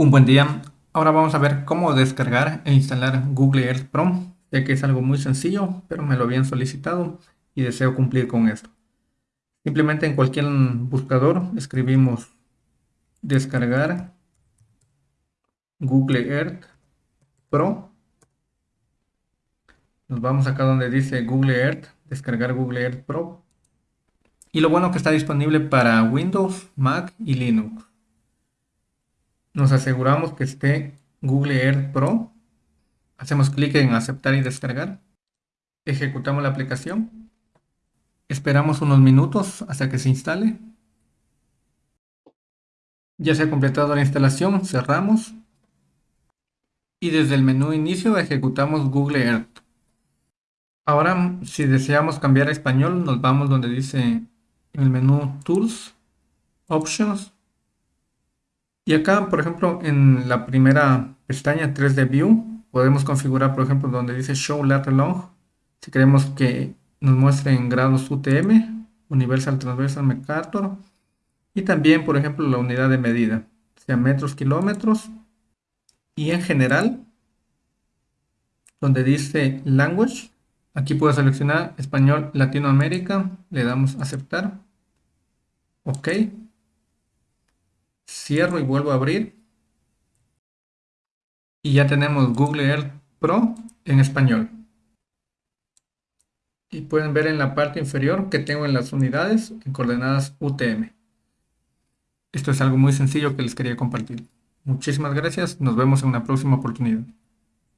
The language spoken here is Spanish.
Un buen día. Ahora vamos a ver cómo descargar e instalar Google Earth Pro, ya que es algo muy sencillo, pero me lo habían solicitado y deseo cumplir con esto. Simplemente en cualquier buscador escribimos descargar Google Earth Pro. Nos vamos acá donde dice Google Earth, descargar Google Earth Pro. Y lo bueno que está disponible para Windows, Mac y Linux nos aseguramos que esté Google Earth Pro. Hacemos clic en aceptar y descargar. Ejecutamos la aplicación. Esperamos unos minutos hasta que se instale. Ya se ha completado la instalación, cerramos. Y desde el menú inicio ejecutamos Google Earth. Ahora, si deseamos cambiar a español, nos vamos donde dice en el menú Tools, Options, y acá, por ejemplo, en la primera pestaña 3D View, podemos configurar, por ejemplo, donde dice Show Lat Long, si queremos que nos muestre en grados UTM, Universal Transversal MacArthur, y también, por ejemplo, la unidad de medida, sea metros, kilómetros, y en general, donde dice Language, aquí puedo seleccionar Español Latinoamérica, le damos Aceptar, OK, Cierro y vuelvo a abrir. Y ya tenemos Google Earth Pro en español. Y pueden ver en la parte inferior que tengo en las unidades en coordenadas UTM. Esto es algo muy sencillo que les quería compartir. Muchísimas gracias. Nos vemos en una próxima oportunidad.